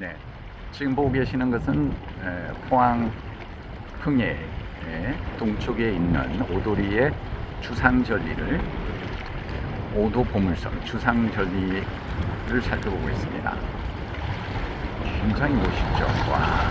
네. 지금 보고 계시는 것은 포항 흥해 동쪽에 있는 오도리의 주상절리를 오도 보물섬 주상절리를 살펴보고 있습니다. 굉장히 멋있죠. 와.